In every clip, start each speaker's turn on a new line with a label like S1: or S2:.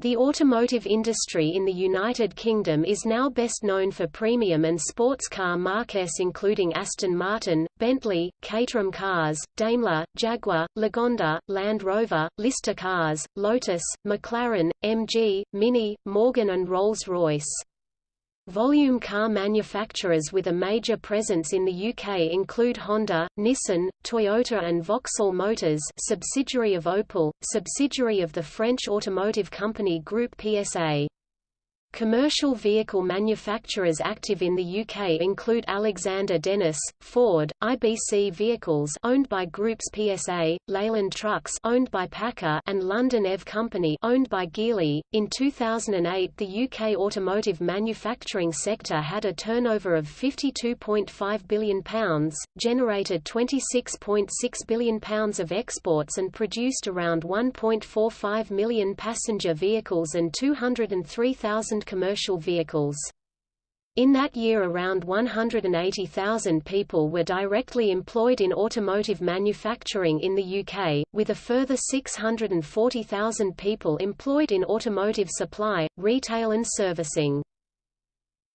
S1: The automotive industry in the United Kingdom is now best known for premium and sports car marques including Aston Martin, Bentley, Caterham Cars, Daimler, Jaguar, Lagonda, Land Rover, Lister Cars, Lotus, McLaren, MG, Mini, Morgan and Rolls-Royce. Volume car manufacturers with a major presence in the UK include Honda, Nissan, Toyota and Vauxhall Motors subsidiary of Opel, subsidiary of the French automotive company Groupe PSA. Commercial vehicle manufacturers active in the UK include Alexander Dennis, Ford, IBC Vehicles owned by Groupe PSA, Leyland Trucks owned by PACCAR and London EV Company owned by Geely. In 2008, the UK automotive manufacturing sector had a turnover of £52.5 billion, generated £26.6 billion of exports and produced around 1.45 million passenger vehicles and 203,000 commercial vehicles. In that year around 180,000 people were directly employed in automotive manufacturing in the UK, with a further 640,000 people employed in automotive supply, retail and servicing.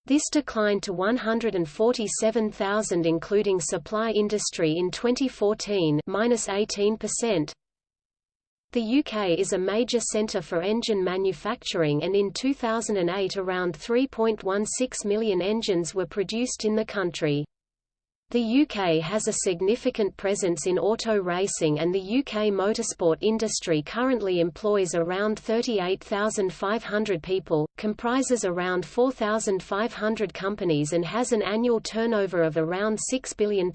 S1: This declined to 147,000 including supply industry in 2014 minus 18%, the UK is a major centre for engine manufacturing and in 2008 around 3.16 million engines were produced in the country. The UK has a significant presence in auto racing and the UK motorsport industry currently employs around 38,500 people, comprises around 4,500 companies and has an annual turnover of around £6 billion.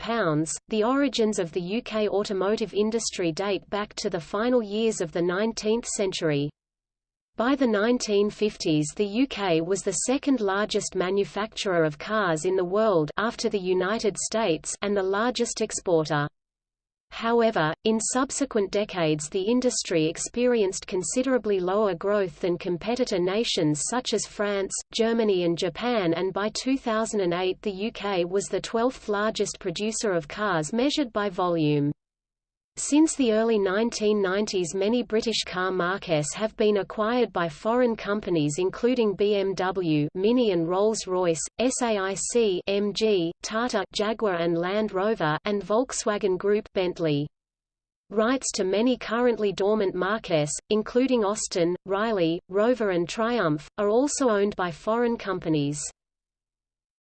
S1: The origins of the UK automotive industry date back to the final years of the 19th century. By the 1950s the UK was the second largest manufacturer of cars in the world after the United States and the largest exporter. However, in subsequent decades the industry experienced considerably lower growth than competitor nations such as France, Germany and Japan and by 2008 the UK was the 12th largest producer of cars measured by volume. Since the early 1990s many British car marques have been acquired by foreign companies including BMW Mini and Rolls-Royce, SAIC MG, Tata Jaguar and Land Rover and Volkswagen Group Bentley. Rights to many currently dormant marques, including Austin, Riley, Rover and Triumph, are also owned by foreign companies.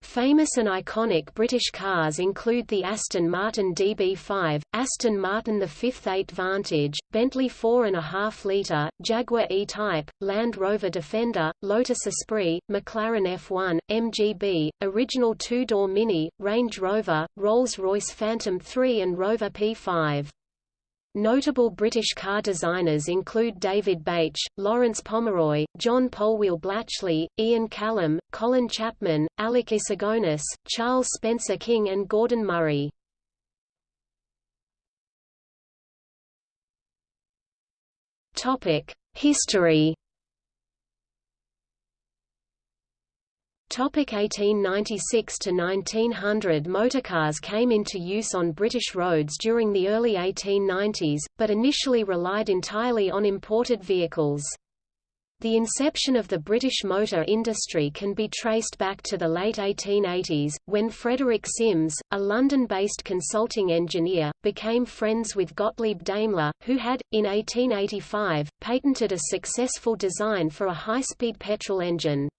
S1: Famous and iconic British cars include the Aston Martin DB5, Aston Martin the Fifth 8 Vantage, Bentley 4.5 litre, Jaguar E-Type, Land Rover Defender, Lotus Esprit, McLaren F1, MGB, original two-door Mini, Range Rover, Rolls-Royce Phantom 3 and Rover P5. Notable British car designers include David Bache, Lawrence Pomeroy, John Polwhele Blatchley, Ian Callum, Colin Chapman, Alec Issigonis, Charles Spencer King and Gordon Murray. History Topic 1896 to 1900 Motorcars came into use on British roads during the early 1890s, but initially relied entirely on imported vehicles. The inception of the British motor industry can be traced back to the late 1880s, when Frederick Simms, a London-based consulting engineer, became friends with Gottlieb Daimler, who had, in 1885, patented a successful design for a high-speed petrol engine.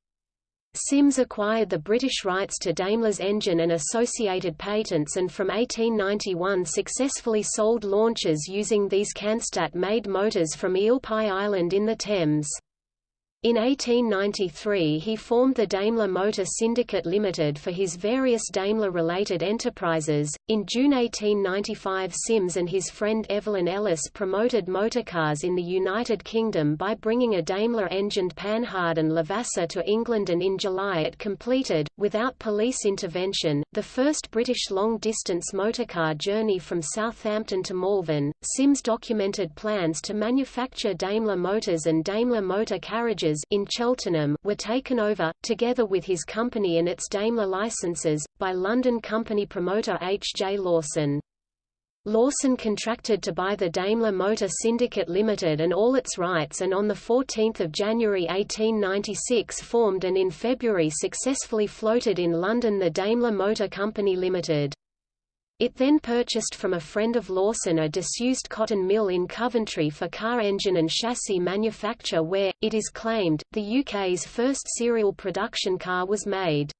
S1: Simms acquired the British rights to Daimler's engine and associated patents and from 1891 successfully sold launches using these Cannstatt-made motors from Eel Pie Island in the Thames. In 1893 he formed the Daimler Motor Syndicate Limited for his various Daimler-related enterprises. In June 1895 Simms and his friend Evelyn Ellis promoted motorcars in the United Kingdom by bringing a Daimler-engined Panhard and Levasseur to England and in July it completed, without police intervention, the first British long-distance motorcar journey from Southampton to Malvern. Simms documented plans to manufacture Daimler motors and Daimler motor carriages in Cheltenham were taken over, together with his company and its Daimler licenses, by London company promoter H. J. Lawson. Lawson contracted to buy the Daimler Motor Syndicate Limited and all its rights and on 14 January 1896 formed and in February successfully floated in London the Daimler Motor Company Limited. It then purchased from a friend of Lawson a disused cotton mill in Coventry for car engine and chassis manufacture where, it is claimed, the UK's first serial production car was made.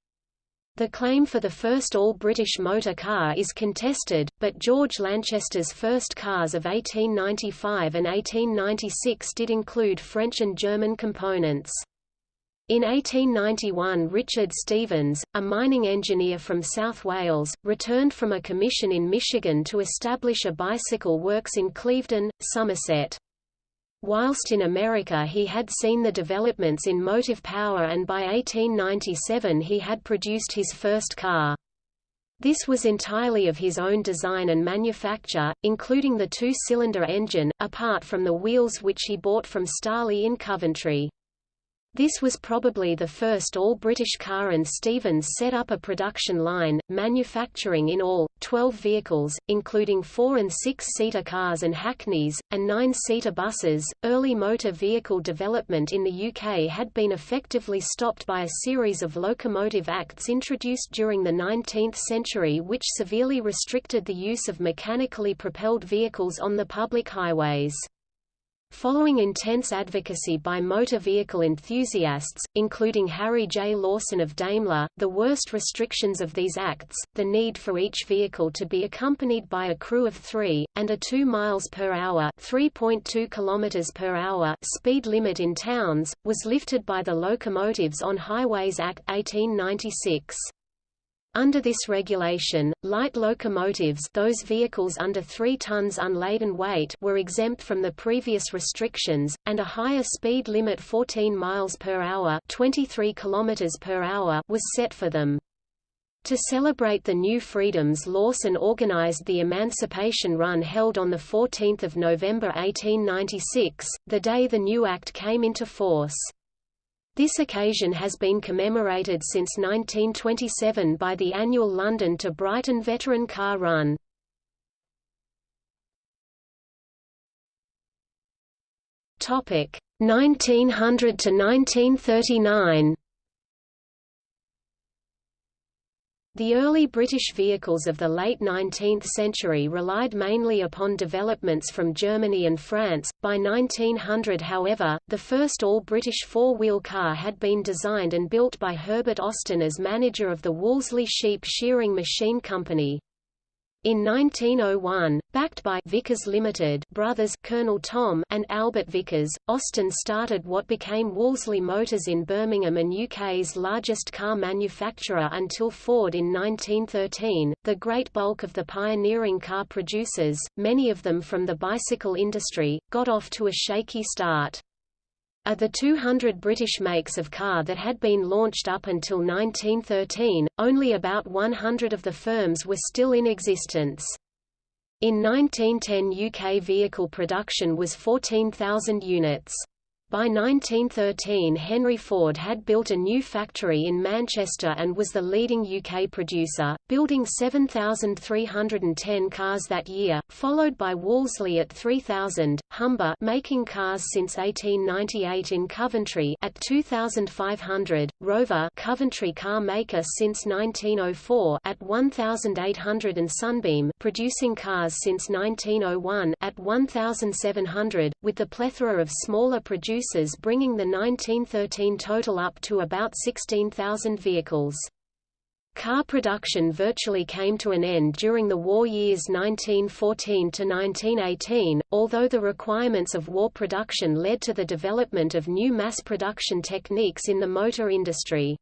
S1: The claim for the first all-British motor car is contested, but George Lanchester's first cars of 1895 and 1896 did include French and German components. In 1891 Richard Stephens, a mining engineer from South Wales, returned from a commission in Michigan to establish a bicycle works in Clevedon, Somerset. Whilst in America he had seen the developments in motive power and by 1897 he had produced his first car. This was entirely of his own design and manufacture, including the two-cylinder engine, apart from the wheels which he bought from Starley in Coventry. This was probably the first all-British car and Stephens set up a production line, manufacturing in all, 12 vehicles, including four- and six-seater cars and hackneys, and nine-seater buses. Early motor vehicle development in the UK had been effectively stopped by a series of locomotive acts introduced during the 19th century which severely restricted the use of mechanically propelled vehicles on the public highways. Following intense advocacy by motor vehicle enthusiasts, including Harry J. Lawson of Daimler, the worst restrictions of these acts, the need for each vehicle to be accompanied by a crew of three, and a 2 miles per hour, 3.2 kilometers per hour speed limit in towns, was lifted by the Locomotives on Highways Act 1896. Under this regulation, light locomotives those vehicles under 3 tons unladen weight were exempt from the previous restrictions, and a higher speed limit 14 miles per hour 23 kilometers per hour was set for them. To celebrate the new freedoms Lawson organized the Emancipation Run held on 14 November 1896, the day the new act came into force. This occasion has been commemorated since 1927 by the annual London to Brighton Veteran Car Run. Topic 1900 to 1939. The early British vehicles of the late 19th century relied mainly upon developments from Germany and France. By 1900, however, the first all-British four-wheel car had been designed and built by Herbert Austin as manager of the Wolseley Sheep Shearing Machine Company. In 1901, backed by Vickers Limited brothers Colonel Tom and Albert Vickers, Austin started what became Wolseley Motors in Birmingham and UK's largest car manufacturer until Ford in 1913. The great bulk of the pioneering car producers, many of them from the bicycle industry, got off to a shaky start. Of the 200 British makes of car that had been launched up until 1913, only about 100 of the firms were still in existence. In 1910 UK vehicle production was 14,000 units. By 1913 Henry Ford had built a new factory in Manchester and was the leading UK producer, building 7,310 cars that year, followed by Wolseley at 3,000, Humber making cars since 1898 in Coventry at 2,500, Rover Coventry car maker since 1904 at 1,800 and Sunbeam producing cars since 1901 at 1,700, with the plethora of smaller producers producers bringing the 1913 total up to about 16,000 vehicles. Car production virtually came to an end during the war years 1914 to 1918, although the requirements of war production led to the development of new mass production techniques in the motor industry.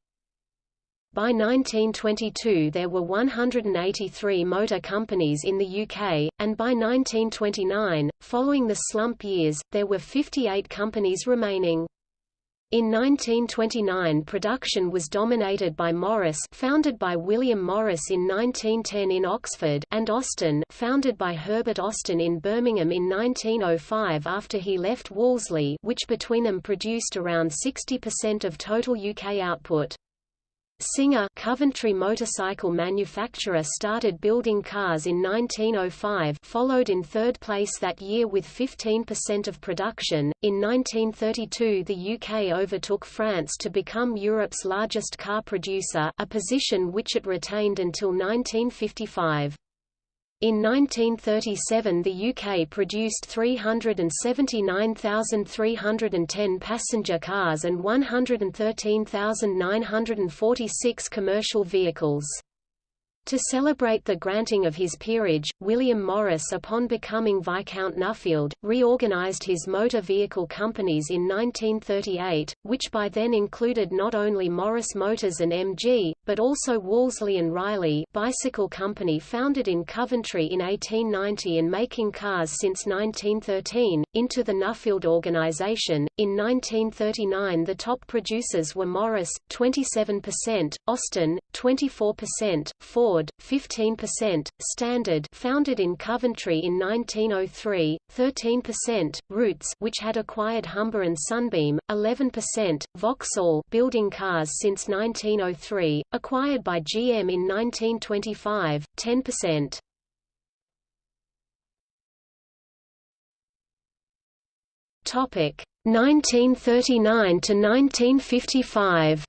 S1: By 1922 there were 183 motor companies in the UK, and by 1929, following the slump years, there were 58 companies remaining. In 1929 production was dominated by Morris founded by William Morris in 1910 in Oxford and Austin founded by Herbert Austin in Birmingham in 1905 after he left Wolseley which between them produced around 60% of total UK output. Singer Coventry motorcycle manufacturer started building cars in 1905 followed in third place that year with 15% of production. In 1932 the UK overtook France to become Europe's largest car producer a position which it retained until 1955. In 1937 the UK produced 379,310 passenger cars and 113,946 commercial vehicles. To celebrate the granting of his peerage, William Morris upon becoming Viscount Nuffield, reorganised his motor vehicle companies in 1938, which by then included not only Morris Motors and MG, but also Wolseley and Riley bicycle company founded in Coventry in 1890 and making cars since 1913, into the Nuffield organisation. In 1939 the top producers were Morris, 27%, Austin, 24%, Ford, Ford, 15%, Standard founded in Coventry in 1903, 13%, Rootes which had acquired Humber and Sunbeam, 11%, Vauxhall building cars since 1903, acquired by GM in 1925, 10%. Topic 1939 to 1955.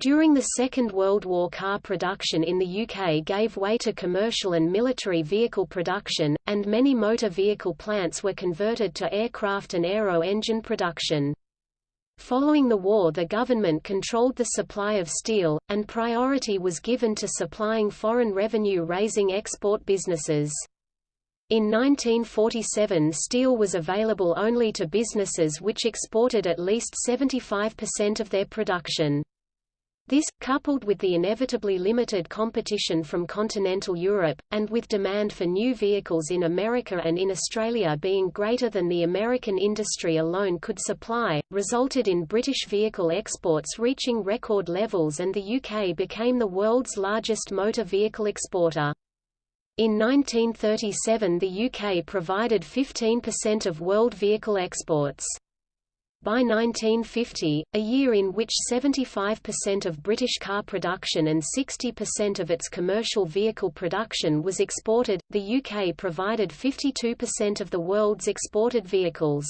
S1: During the Second World War car production in the UK gave way to commercial and military vehicle production, and many motor vehicle plants were converted to aircraft and aero-engine production. Following the war the government controlled the supply of steel, and priority was given to supplying foreign revenue-raising export businesses. In 1947 steel was available only to businesses which exported at least 75% of their production. This, coupled with the inevitably limited competition from continental Europe, and with demand for new vehicles in America and in Australia being greater than the American industry alone could supply, resulted in British vehicle exports reaching record levels and the UK became the world's largest motor vehicle exporter. In 1937 the UK provided 15% of world vehicle exports. By 1950, a year in which 75% of British car production and 60% of its commercial vehicle production was exported, the UK provided 52% of the world's exported vehicles.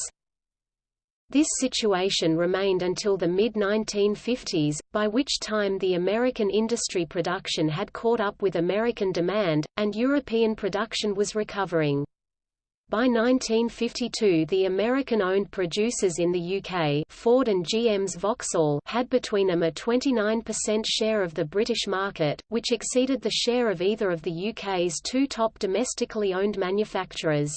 S1: This situation remained until the mid-1950s, by which time the American industry production had caught up with American demand, and European production was recovering. By 1952 the American-owned producers in the UK Ford and GM's Vauxhall had between them a 29% share of the British market, which exceeded the share of either of the UK's two top domestically owned manufacturers.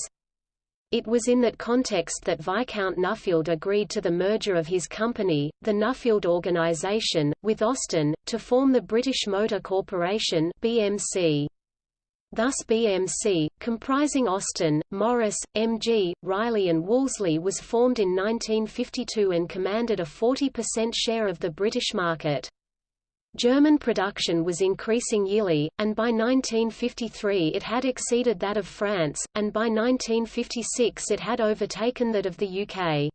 S1: It was in that context that Viscount Nuffield agreed to the merger of his company, the Nuffield Organisation, with Austin, to form the British Motor Corporation BMC. Thus BMC, comprising Austin, Morris, MG, Riley and Wolseley was formed in 1952 and commanded a 40% share of the British market. German production was increasing yearly, and by 1953 it had exceeded that of France, and by 1956 it had overtaken that of the UK.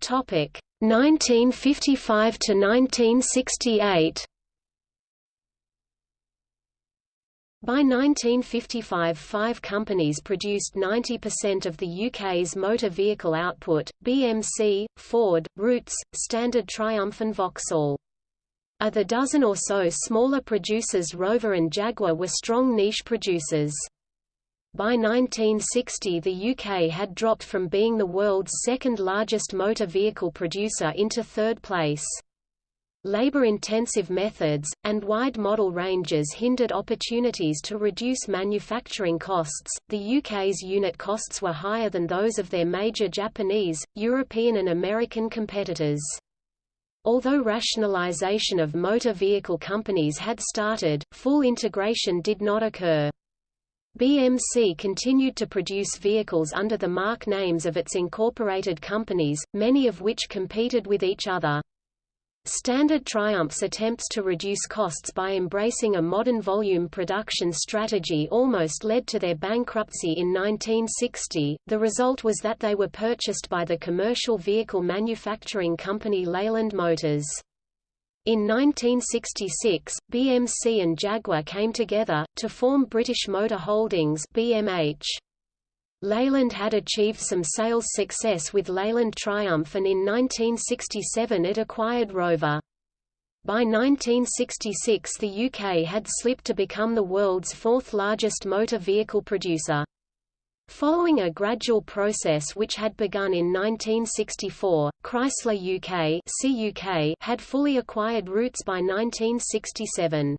S1: Topic: 1955 to 1968 By 1955 five companies produced 90% of the UK's motor vehicle output, BMC, Ford, Rootes, Standard Triumph and Vauxhall. Of the dozen or so smaller producers Rover and Jaguar were strong niche producers. By 1960 the UK had dropped from being the world's second largest motor vehicle producer into third place. Labor-intensive methods, and wide model ranges hindered opportunities to reduce manufacturing costs. The UK's unit costs were higher than those of their major Japanese, European and American competitors. Although rationalisation of motor vehicle companies had started, full integration did not occur. BMC continued to produce vehicles under the marque names of its incorporated companies, many of which competed with each other. Standard Triumph's attempts to reduce costs by embracing a modern volume production strategy almost led to their bankruptcy in 1960. The result was that they were purchased by the commercial vehicle manufacturing company Leyland Motors. In 1966, BMC and Jaguar came together, to form British Motor Holdings BMH. Leyland had achieved some sales success with Leyland Triumph and in 1967 it acquired Rover. By 1966 the UK had slipped to become the world's fourth largest motor vehicle producer. Following a gradual process which had begun in 1964, Chrysler UK, CUK had fully acquired Rootes by 1967.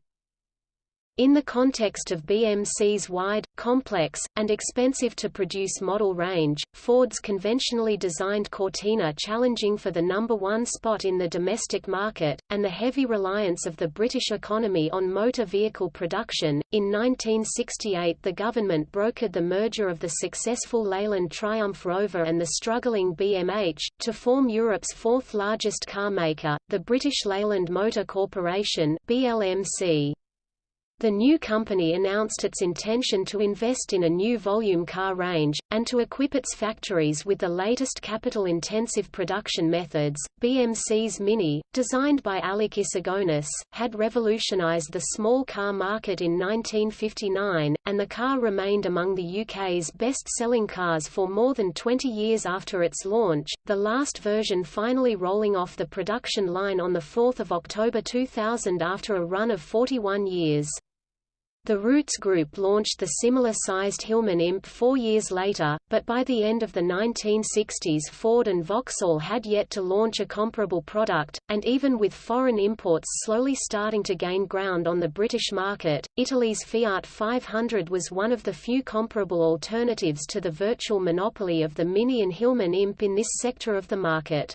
S1: In the context of BMC's wide, complex, and expensive-to-produce model range, Ford's conventionally designed Cortina challenging for the number one spot in the domestic market, and the heavy reliance of the British economy on motor vehicle production, in 1968 the government brokered the merger of the successful Leyland Triumph Rover and the struggling BMH, to form Europe's fourth largest car maker, the British Leyland Motor Corporation BLMC. The new company announced its intention to invest in a new volume car range, and to equip its factories with the latest capital-intensive production methods. BMC's Mini, designed by Alec Issigonis, had revolutionized the small car market in 1959, and the car remained among the UK's best-selling cars for more than 20 years after its launch, the last version finally rolling off the production line on 4 October 2000 after a run of 41 years. The Rootes Group launched the similar-sized Hillman Imp four years later, but by the end of the 1960s Ford and Vauxhall had yet to launch a comparable product, and even with foreign imports slowly starting to gain ground on the British market, Italy's Fiat 500 was one of the few comparable alternatives to the virtual monopoly of the Mini and Hillman Imp in this sector of the market.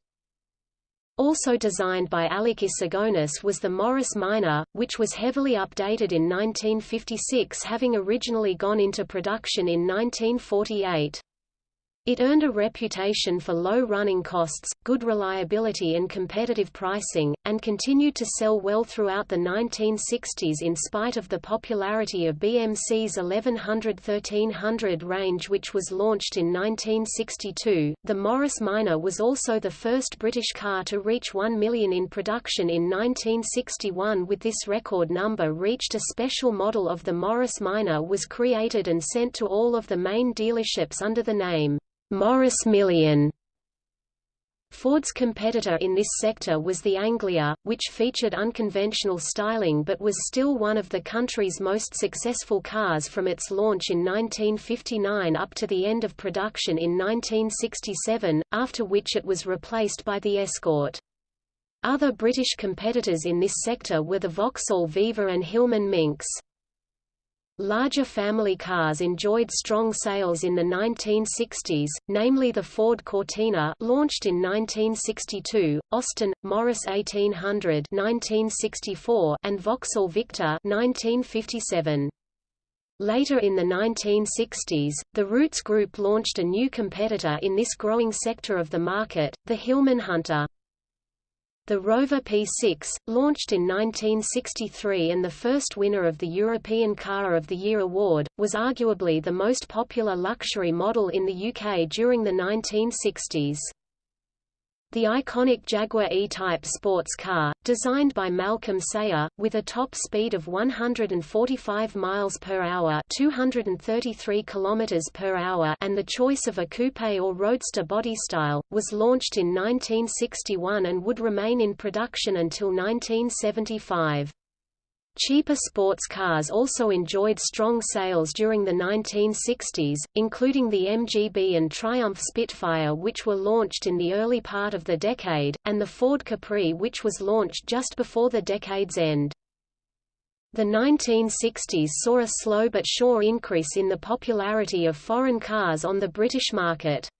S1: Also designed by Alec Issigonis was the Morris Minor, which was heavily updated in 1956 having originally gone into production in 1948. It earned a reputation for low running costs, good reliability and competitive pricing, and continued to sell well throughout the 1960s in spite of the popularity of BMC's 1100-1300 range which was launched in 1962. The Morris Minor was also the first British car to reach 1 million in production in 1961 with this record number reached a special model of the Morris Minor was created and sent to all of the main dealerships under the name Morris Million. Ford's competitor in this sector was the Anglia, which featured unconventional styling but was still one of the country's most successful cars from its launch in 1959 up to the end of production in 1967, after which it was replaced by the Escort. Other British competitors in this sector were the Vauxhall Viva and Hillman Minx. Larger family cars enjoyed strong sales in the 1960s, namely the Ford Cortina launched in 1962, Austin, Morris 1800 1964, and Vauxhall Victor 1957. Later in the 1960s, the Rootes Group launched a new competitor in this growing sector of the market, the Hillman Hunter. The Rover P6, launched in 1963 and the first winner of the European Car of the Year award, was arguably the most popular luxury model in the UK during the 1960s. The iconic Jaguar E-Type sports car, designed by Malcolm Sayer, with a top speed of 145 miles per hour, 233 kilometers per hour, and the choice of a coupe or roadster body style, was launched in 1961 and would remain in production until 1975. Cheaper sports cars also enjoyed strong sales during the 1960s, including the MGB and Triumph Spitfire which were launched in the early part of the decade, and the Ford Capri which was launched just before the decade's end. The 1960s saw a slow but sure increase in the popularity of foreign cars on the British market.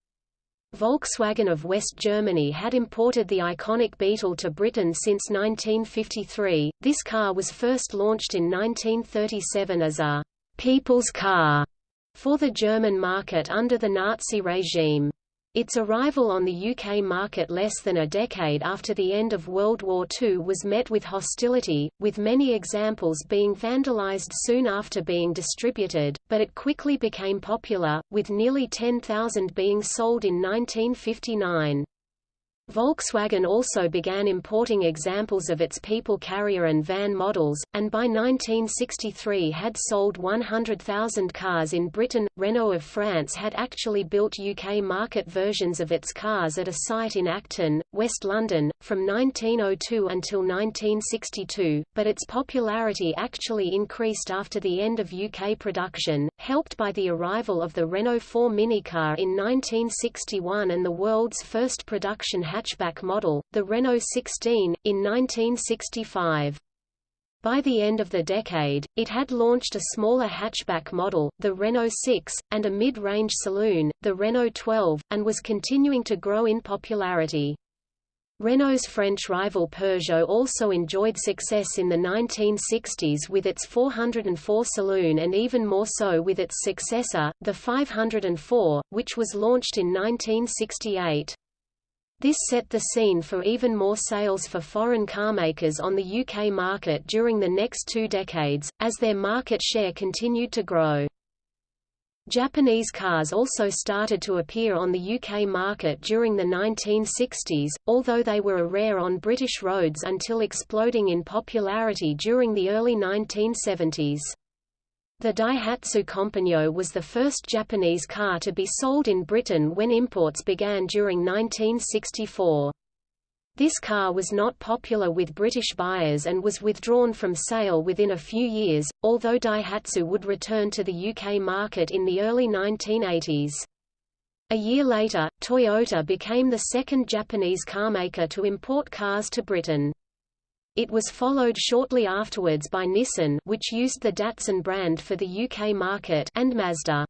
S1: Volkswagen of West Germany had imported the iconic Beetle to Britain since 1953. This car was first launched in 1937 as a people's car for the German market under the Nazi regime. Its arrival on the UK market less than a decade after the end of World War II was met with hostility, with many examples being vandalised soon after being distributed, but it quickly became popular, with nearly 10,000 being sold in 1959. Volkswagen also began importing examples of its people carrier and van models, and by 1963 had sold 100,000 cars in Britain. Renault of France had actually built UK market versions of its cars at a site in Acton, West London, from 1902 until 1962, but its popularity actually increased after the end of UK production, helped by the arrival of the Renault 4 minicar in 1961 and the world's first production hatchback model, the Renault 16, in 1965. By the end of the decade, it had launched a smaller hatchback model, the Renault 6, and a mid-range saloon, the Renault 12, and was continuing to grow in popularity. Renault's French rival Peugeot also enjoyed success in the 1960s with its 404 saloon and even more so with its successor, the 504, which was launched in 1968. This set the scene for even more sales for foreign carmakers on the UK market during the next two decades, as their market share continued to grow. Japanese cars also started to appear on the UK market during the 1960s, although they were a rare on British roads until exploding in popularity during the early 1970s. The Daihatsu Compagno was the first Japanese car to be sold in Britain when imports began during 1964. This car was not popular with British buyers and was withdrawn from sale within a few years, although Daihatsu would return to the UK market in the early 1980s. A year later, Toyota became the second Japanese carmaker to import cars to Britain. It was followed shortly afterwards by Nissan which used the Datsun brand for the UK market and Mazda.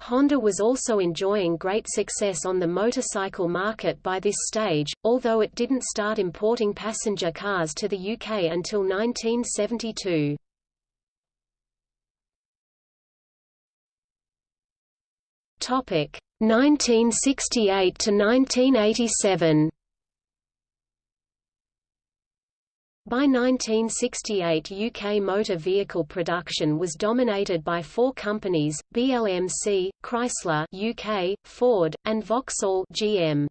S1: Honda was also enjoying great success on the motorcycle market by this stage, although it didn't start importing passenger cars to the UK until 1972. Topic 1968 to 1987. By 1968 UK motor vehicle production was dominated by four companies, BLMC, Chrysler UK, Ford, and Vauxhall GM.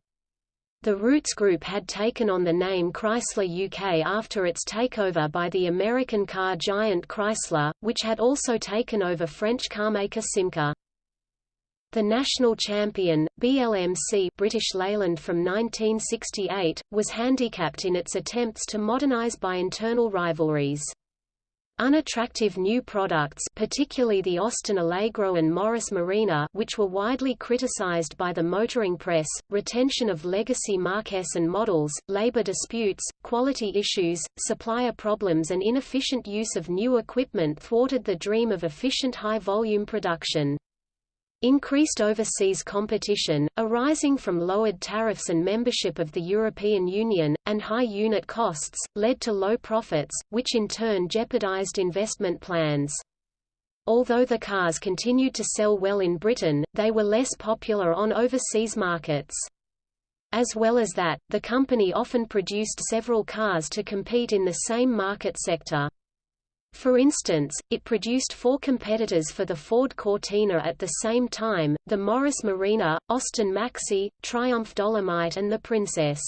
S1: The Rootes Group had taken on the name Chrysler UK after its takeover by the American car giant Chrysler, which had also taken over French carmaker Simca. The national champion, BLMC British Leyland from 1968, was handicapped in its attempts to modernise by internal rivalries. Unattractive new products particularly the Austin Allegro and Morris Marina which were widely criticized by the motoring press, retention of legacy marques and models, labor disputes, quality issues, supplier problems and inefficient use of new equipment thwarted the dream of efficient high-volume production. Increased overseas competition, arising from lowered tariffs and membership of the European Union, and high unit costs, led to low profits, which in turn jeopardized investment plans. Although the cars continued to sell well in Britain, they were less popular on overseas markets. As well as that, the company often produced several cars to compete in the same market sector. For instance, it produced four competitors for the Ford Cortina at the same time, the Morris Marina, Austin Maxi, Triumph Dolomite and the Princess.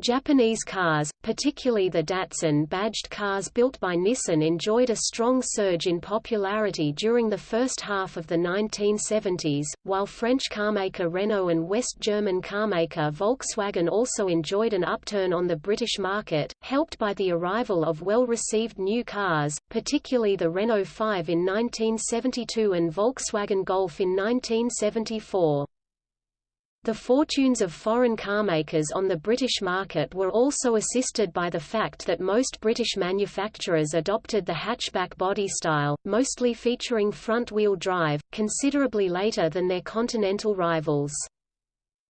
S1: Japanese cars, particularly the Datsun-badged cars built by Nissan enjoyed a strong surge in popularity during the first half of the 1970s, while French carmaker Renault and West German carmaker Volkswagen also enjoyed an upturn on the British market, helped by the arrival of well-received new cars, particularly the Renault 5 in 1972 and Volkswagen Golf in 1974. The fortunes of foreign carmakers on the British market were also assisted by the fact that most British manufacturers adopted the hatchback body style, mostly featuring front-wheel drive, considerably later than their continental rivals.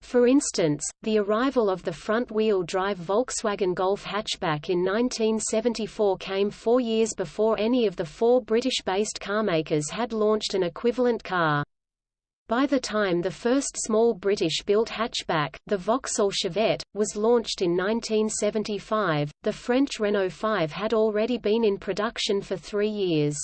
S1: For instance, the arrival of the front-wheel drive Volkswagen Golf hatchback in 1974 came four years before any of the four British-based carmakers had launched an equivalent car. By the time the first small British-built hatchback, the Vauxhall Chevette, was launched in 1975, the French Renault 5 had already been in production for three years.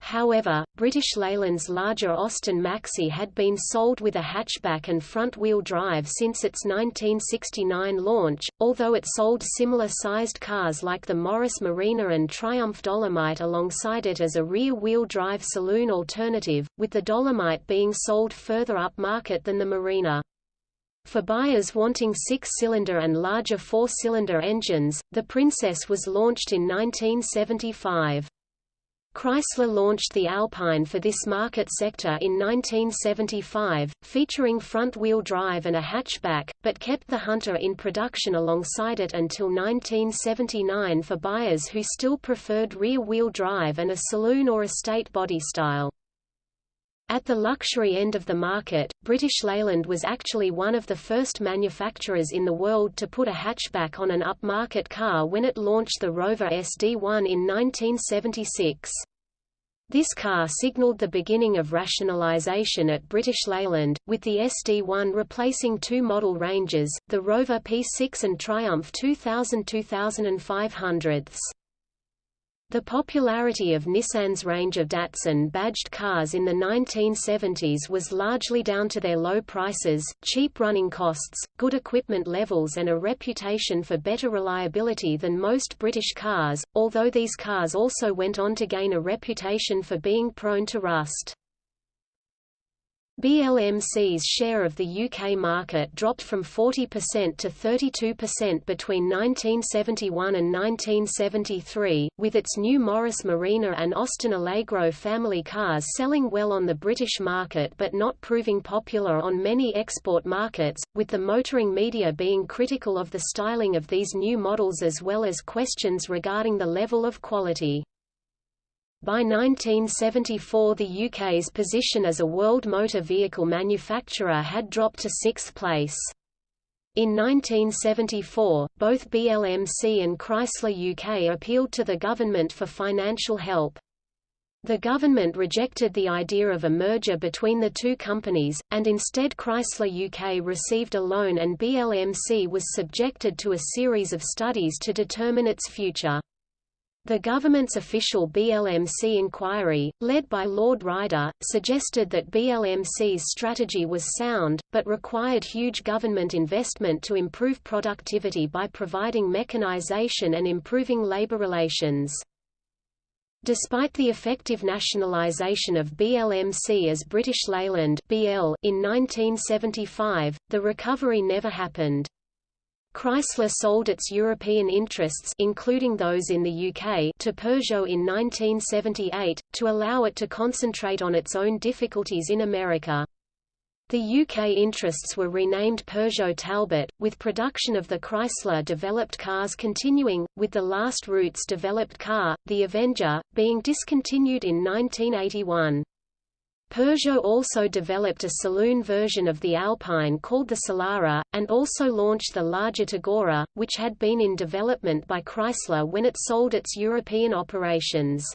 S1: However, British Leyland's larger Austin Maxi had been sold with a hatchback and front-wheel drive since its 1969 launch, although it sold similar-sized cars like the Morris Marina and Triumph Dolomite alongside it as a rear-wheel drive saloon alternative, with the Dolomite being sold further up market than the Marina. For buyers wanting six-cylinder and larger four-cylinder engines, the Princess was launched in 1975. Chrysler launched the Alpine for this market sector in 1975, featuring front-wheel drive and a hatchback, but kept the Hunter in production alongside it until 1979 for buyers who still preferred rear-wheel drive and a saloon or estate body style. At the luxury end of the market, British Leyland was actually one of the first manufacturers in the world to put a hatchback on an upmarket car when it launched the Rover SD1 in 1976. This car signaled the beginning of rationalisation at British Leyland, with the SD1 replacing two model ranges, the Rover P6 and Triumph 2000-2500s. The popularity of Nissan's range of Datsun-badged cars in the 1970s was largely down to their low prices, cheap running costs, good equipment levels and a reputation for better reliability than most British cars, although these cars also went on to gain a reputation for being prone to rust. BLMC's share of the UK market dropped from 40% to 32% between 1971 and 1973, with its new Morris Marina and Austin Allegro family cars selling well on the British market but not proving popular on many export markets, with the motoring media being critical of the styling of these new models as well as questions regarding the level of quality. By 1974 the UK's position as a world motor vehicle manufacturer had dropped to sixth place. In 1974, both BLMC and Chrysler UK appealed to the government for financial help. The government rejected the idea of a merger between the two companies, and instead Chrysler UK received a loan and BLMC was subjected to a series of studies to determine its future. The government's official BLMC inquiry, led by Lord Ryder, suggested that BLMC's strategy was sound, but required huge government investment to improve productivity by providing mechanization and improving labor relations. Despite the effective nationalisation of BLMC as British Leyland (BL) in 1975, the recovery never happened. Chrysler sold its European interests including those in the UK to Peugeot in 1978, to allow it to concentrate on its own difficulties in America. The UK interests were renamed Peugeot Talbot, with production of the Chrysler-developed cars continuing, with the last Rootes-developed car, the Avenger, being discontinued in 1981. Peugeot also developed a saloon version of the Alpine called the Solara, and also launched the larger Tagora, which had been in development by Chrysler when it sold its European operations.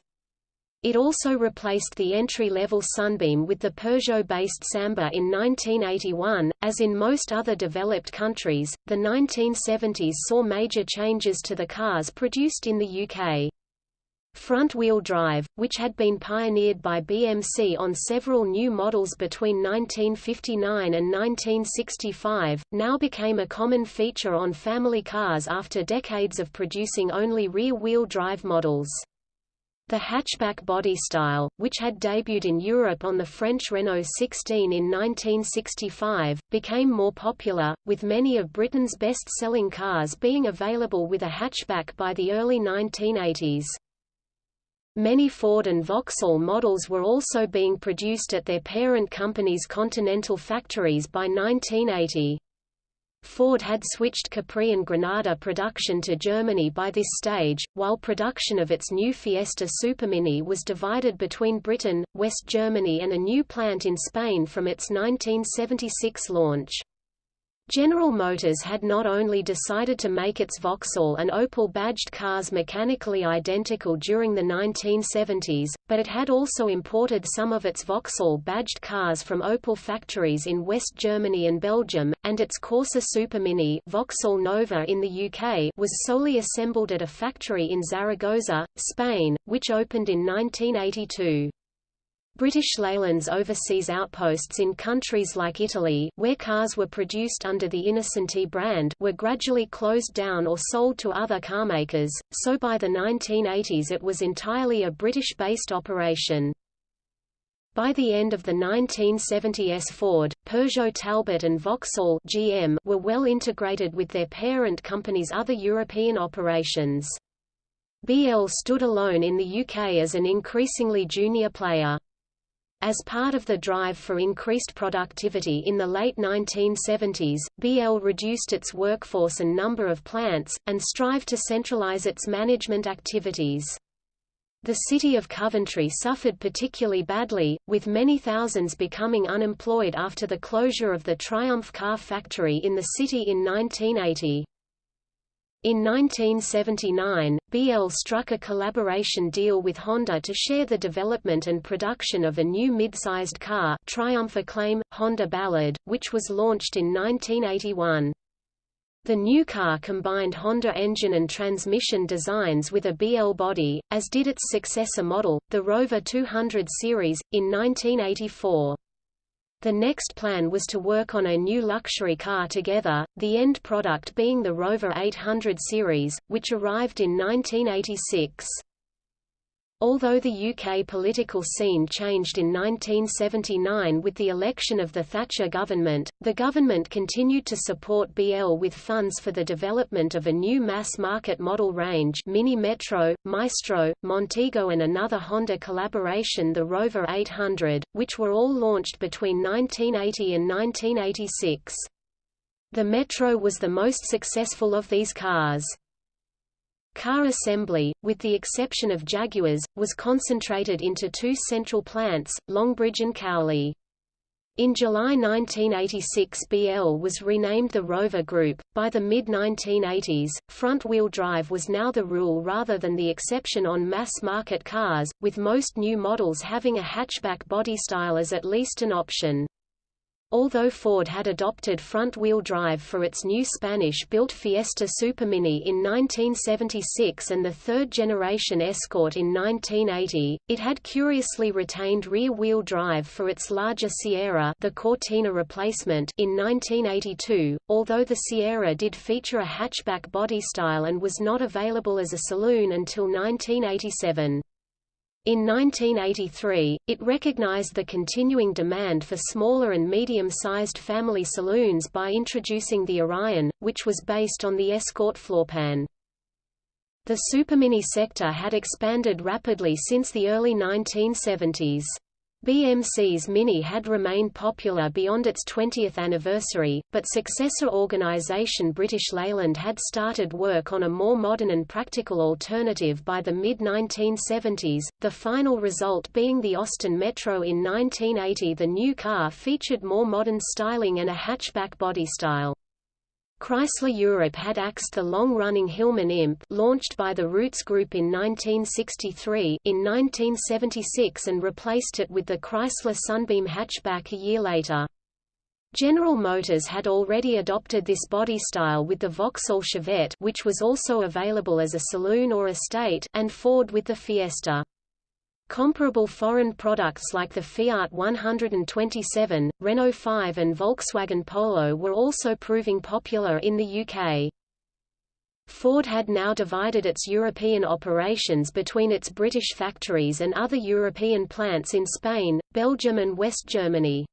S1: It also replaced the entry-level Sunbeam with the Peugeot-based Samba in 1981. As in most other developed countries, the 1970s saw major changes to the cars produced in the UK. Front-wheel drive, which had been pioneered by BMC on several new models between 1959 and 1965, now became a common feature on family cars after decades of producing only rear-wheel drive models. The hatchback body style, which had debuted in Europe on the French Renault 16 in 1965, became more popular, with many of Britain's best-selling cars being available with a hatchback by the early 1980s. Many Ford and Vauxhall models were also being produced at their parent company's Continental factories by 1980. Ford had switched Capri and Granada production to Germany by this stage, while production of its new Fiesta Supermini was divided between Britain, West Germany and a new plant in Spain from its 1976 launch. General Motors had not only decided to make its Vauxhall and Opel badged cars mechanically identical during the 1970s, but it had also imported some of its Vauxhall badged cars from Opel factories in West Germany and Belgium, and its Corsa Supermini Vauxhall Nova in the UK was solely assembled at a factory in Zaragoza, Spain, which opened in 1982. British Leyland's overseas outposts in countries like Italy, where cars were produced under the Innocenti brand, were gradually closed down or sold to other carmakers, so by the 1980s it was entirely a British-based operation. By the end of the 1970s Ford, Peugeot Talbot and Vauxhall GM were well integrated with their parent company's other European operations. BL stood alone in the UK as an increasingly junior player. As part of the drive for increased productivity in the late 1970s, BL reduced its workforce and number of plants, and strived to centralize its management activities. The city of Coventry suffered particularly badly, with many thousands becoming unemployed after the closure of the Triumph car factory in the city in 1980. In 1979, BL struck a collaboration deal with Honda to share the development and production of a new mid-sized car Triumph Acclaim, Honda Ballad, which was launched in 1981. The new car combined Honda engine and transmission designs with a BL body, as did its successor model, the Rover 200 series, in 1984. The next plan was to work on a new luxury car together, the end product being the Rover 800 series, which arrived in 1986. Although the UK political scene changed in 1979 with the election of the Thatcher government, the government continued to support BL with funds for the development of a new mass-market model range Mini Metro, Maestro, Montego and another Honda collaboration the Rover 800, which were all launched between 1980 and 1986. The Metro was the most successful of these cars. Car assembly, with the exception of Jaguars, was concentrated into two central plants, Longbridge and Cowley. In July 1986 BL was renamed the Rover Group. By the mid-1980s, front-wheel drive was now the rule rather than the exception on mass-market cars, with most new models having a hatchback body style as at least an option. Although Ford had adopted front-wheel drive for its new Spanish-built Fiesta Supermini in 1976 and the third-generation Escort in 1980, it had curiously retained rear-wheel drive for its larger Sierra the Cortina replacement in 1982, although the Sierra did feature a hatchback body style and was not available as a saloon until 1987. In 1983, it recognized the continuing demand for smaller and medium-sized family saloons by introducing the Orion, which was based on the Escort floorpan. The Supermini sector had expanded rapidly since the early 1970s. BMC's Mini had remained popular beyond its 20th anniversary, but successor organisation British Leyland had started work on a more modern and practical alternative by the mid-1970s, the final result being the Austin Metro in 1980 the new car featured more modern styling and a hatchback body style. Chrysler Europe had axed the long-running Hillman Imp launched by the Rootes Group in 1963 in 1976 and replaced it with the Chrysler Sunbeam hatchback a year later. General Motors had already adopted this body style with the Vauxhall Chevette which was also available as a saloon or estate and Ford with the Fiesta. Comparable foreign products like the Fiat 127, Renault 5 and Volkswagen Polo were also proving popular in the UK. Ford had now divided its European operations between its British factories and other European plants in Spain, Belgium and West Germany.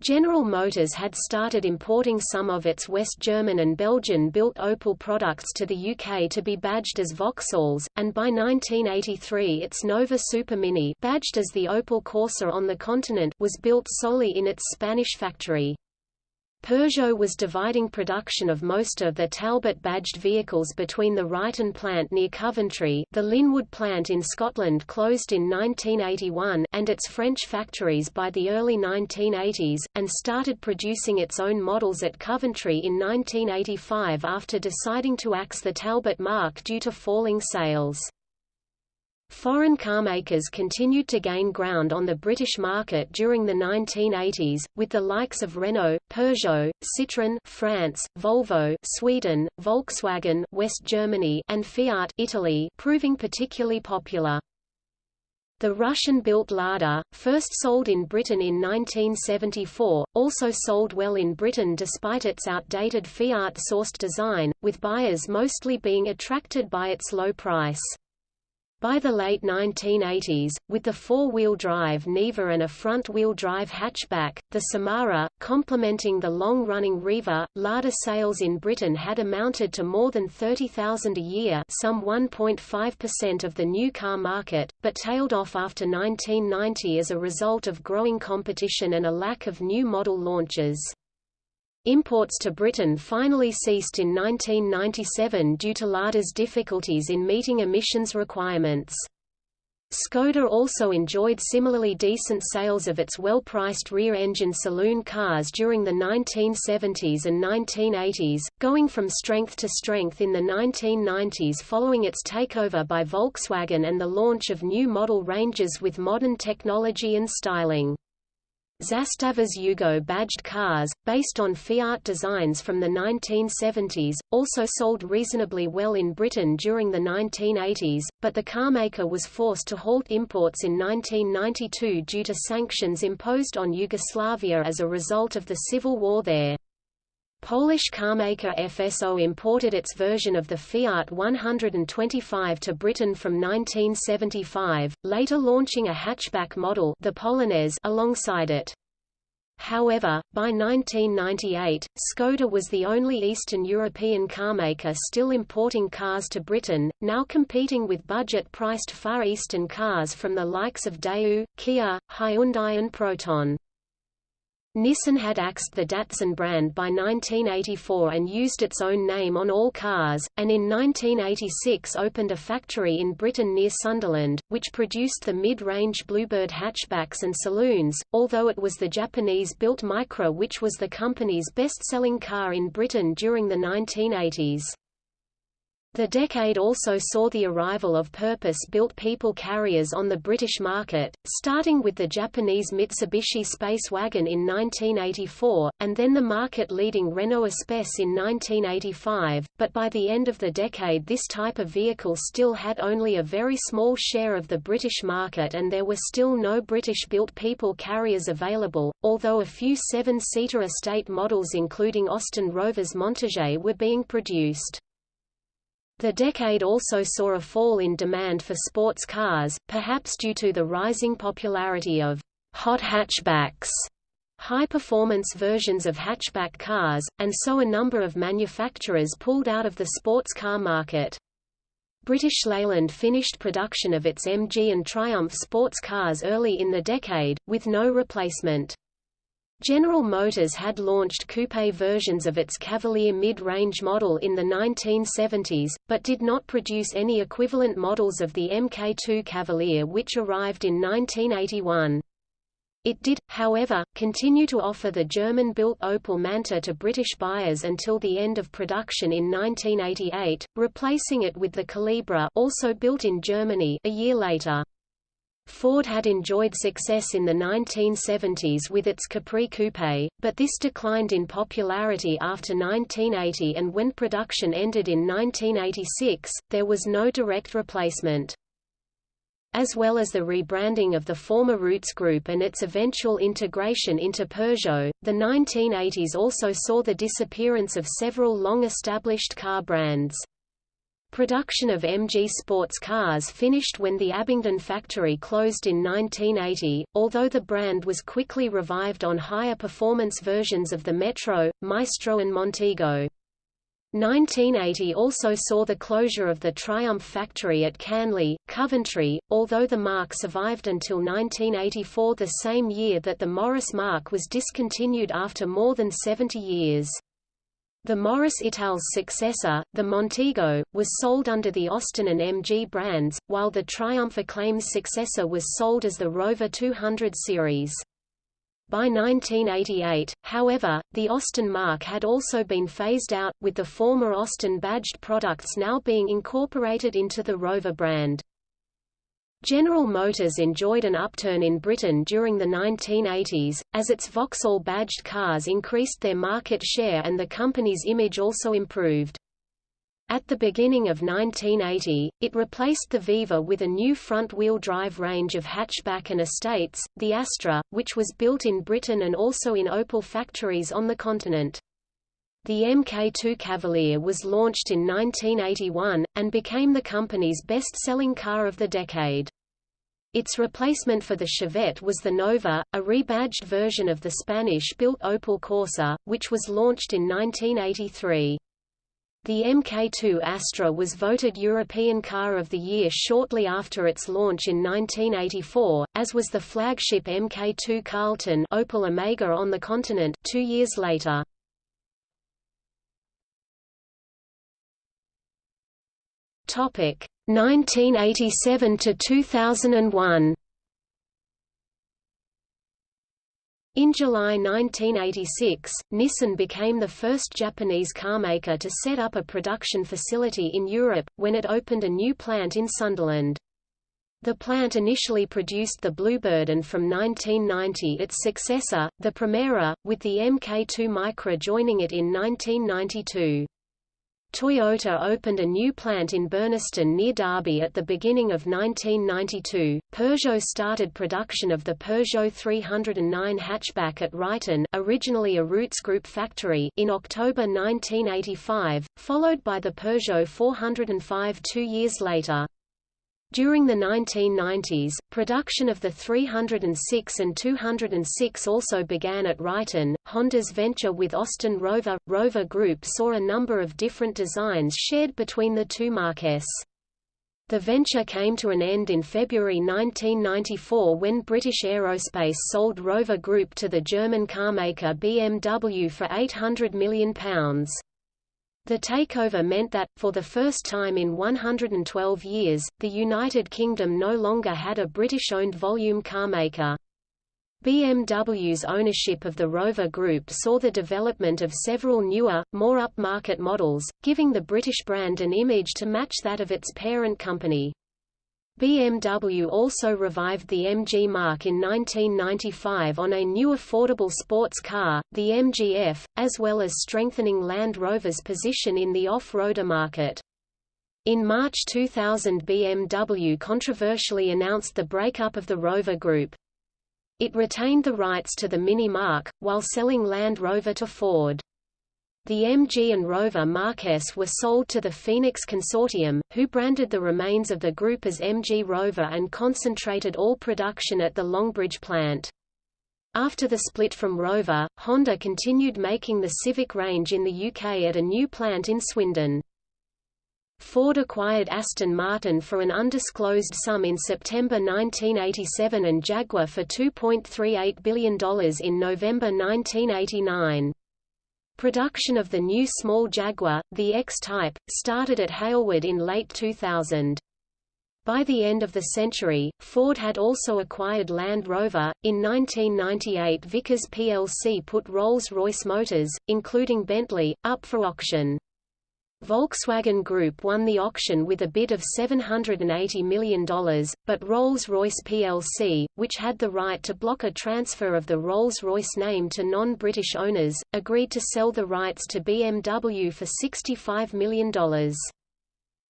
S1: General Motors had started importing some of its West German and Belgian-built Opel products to the UK to be badged as Vauxhalls, and by 1983 its Nova Supermini badged as the Opel Corsa on the continent was built solely in its Spanish factory. Peugeot was dividing production of most of the Talbot-badged vehicles between the Ryton plant near Coventry the Linwood plant in Scotland closed in 1981 and its French factories by the early 1980s, and started producing its own models at Coventry in 1985 after deciding to axe the Talbot marque due to falling sales. Foreign carmakers continued to gain ground on the British market during the 1980s, with the likes of Renault, Peugeot, Citroën France, Volvo Sweden, Volkswagen West Germany, and Fiat Italy proving particularly popular. The Russian-built Lada, first sold in Britain in 1974, also sold well in Britain despite its outdated Fiat-sourced design, with buyers mostly being attracted by its low price. By the late 1980s, with the four-wheel drive Niva and a front-wheel drive hatchback, the Samara, complementing the long-running Riva, Lada sales in Britain had amounted to more than 30,000 a year some 1.5% of the new car market, but tailed off after 1990 as a result of growing competition and a lack of new model launches. Imports to Britain finally ceased in 1997 due to Lada's difficulties in meeting emissions requirements. Skoda also enjoyed similarly decent sales of its well-priced rear-engine saloon cars during the 1970s and 1980s, going from strength to strength in the 1990s following its takeover by Volkswagen and the launch of new model ranges with modern technology and styling. Zastava's Yugo badged cars, based on Fiat designs from the 1970s, also sold reasonably well in Britain during the 1980s, but the carmaker was forced to halt imports in 1992 due to sanctions imposed on Yugoslavia as a result of the civil war there. Polish carmaker FSO imported its version of the Fiat 125 to Britain from 1975, later launching a hatchback model the Polonaise alongside it. However, by 1998, Skoda was the only Eastern European carmaker still importing cars to Britain, now competing with budget-priced Far Eastern cars from the likes of Daewoo, Kia, Hyundai and Proton. Nissan had axed the Datsun brand by 1984 and used its own name on all cars, and in 1986 opened a factory in Britain near Sunderland, which produced the mid-range Bluebird hatchbacks and saloons, although it was the Japanese-built Micra which was the company's best-selling car in Britain during the 1980s. The decade also saw the arrival of purpose-built people carriers on the British market, starting with the Japanese Mitsubishi Space Wagon in 1984, and then the market-leading Renault Espace in 1985, but by the end of the decade this type of vehicle still had only a very small share of the British market and there were still no British-built people carriers available, although a few seven-seater estate models including Austin Rover's Montego were being produced. The decade also saw a fall in demand for sports cars, perhaps due to the rising popularity of hot hatchbacks, high-performance versions of hatchback cars, and so a number of manufacturers pulled out of the sports car market. British Leyland finished production of its MG and Triumph sports cars early in the decade, with no replacement. General Motors had launched coupe versions of its Cavalier mid-range model in the 1970s, but did not produce any equivalent models of the Mk2 Cavalier which arrived in 1981. It did, however, continue to offer the German-built Opel Manta to British buyers until the end of production in 1988, replacing it with the Calibra also built in Germany a year later. Ford had enjoyed success in the 1970s with its Capri Coupe, but this declined in popularity after 1980 and when production ended in 1986, there was no direct replacement. As well as the rebranding of the former Rootes Group and its eventual integration into Peugeot, the 1980s also saw the disappearance of several long-established car brands. Production of MG sports cars finished when the Abingdon factory closed in 1980, although the brand was quickly revived on higher performance versions of the Metro, Maestro and Montego. 1980 also saw the closure of the Triumph factory at Canley, Coventry, although the marque survived until 1984 the same year that the Morris marque was discontinued after more than 70 years. The Morris Ital's successor, the Montego, was sold under the Austin and MG brands, while the Triumph Acclaim's successor was sold as the Rover 200 series. By 1988, however, the Austin marque had also been phased out, with the former Austin-badged products now being incorporated into the Rover brand. General Motors enjoyed an upturn in Britain during the 1980s, as its Vauxhall-badged cars increased their market share and the company's image also improved. At the beginning of 1980, it replaced the Viva with a new front-wheel drive range of hatchback and estates, the Astra, which was built in Britain and also in Opel factories on the continent. The Mk2 Cavalier was launched in 1981, and became the company's best-selling car of the decade. Its replacement for the Chevette was the Nova, a rebadged version of the Spanish-built Opel Corsa, which was launched in 1983. The Mk2 Astra was voted European Car of the Year shortly after its launch in 1984, as was the flagship Mk2 Carlton Opel Omega on the continent two years later. Topic 1987 to 2001. In July 1986, Nissan became the first Japanese carmaker to set up a production facility in Europe, when it opened a new plant in Sunderland. The plant initially produced the Bluebird and from 1990 its successor, the Primera, with the Mk2 Micra joining it in 1992. Toyota opened a new plant in Burnaston near Derby at the beginning of 1992. Peugeot started production of the Peugeot 309 hatchback at Ryton, originally a Rootes Group factory, in October 1985, followed by the Peugeot 405 two years later. During the 1990s, production of the 306 and 206 also began at Ryton. Honda's venture with Austin Rover Rover Group saw a number of different designs shared between the two marques. The venture came to an end in February 1994 when British Aerospace sold Rover Group to the German carmaker BMW for £800 million. The takeover meant that, for the first time in 112 years, the United Kingdom no longer had a British-owned volume carmaker. BMW's ownership of the Rover Group saw the development of several newer, more upmarket models, giving the British brand an image to match that of its parent company. BMW also revived the MG marque in 1995 on a new affordable sports car, the MG-F, as well as strengthening Land Rover's position in the off-roader market. In March 2000 BMW controversially announced the breakup of the Rover Group. It retained the rights to the Mini marque, while selling Land Rover to Ford. The MG and Rover marques were sold to the Phoenix Consortium, who branded the remains of the group as MG Rover and concentrated all production at the Longbridge plant. After the split from Rover, Honda continued making the Civic range in the UK at a new plant in Swindon. Ford acquired Aston Martin for an undisclosed sum in September 1987 and Jaguar for $2.38 billion in November 1989. Production of the new small Jaguar, the X-Type, started at Halewood in late 2000. By the end of the century, Ford had also acquired Land Rover. In 1998, Vickers plc put Rolls-Royce Motors, including Bentley, up for auction. Volkswagen Group won the auction with a bid of $780 million, but Rolls-Royce plc, which had the right to block a transfer of the Rolls-Royce name to non-British owners, agreed to sell the rights to BMW for $65 million.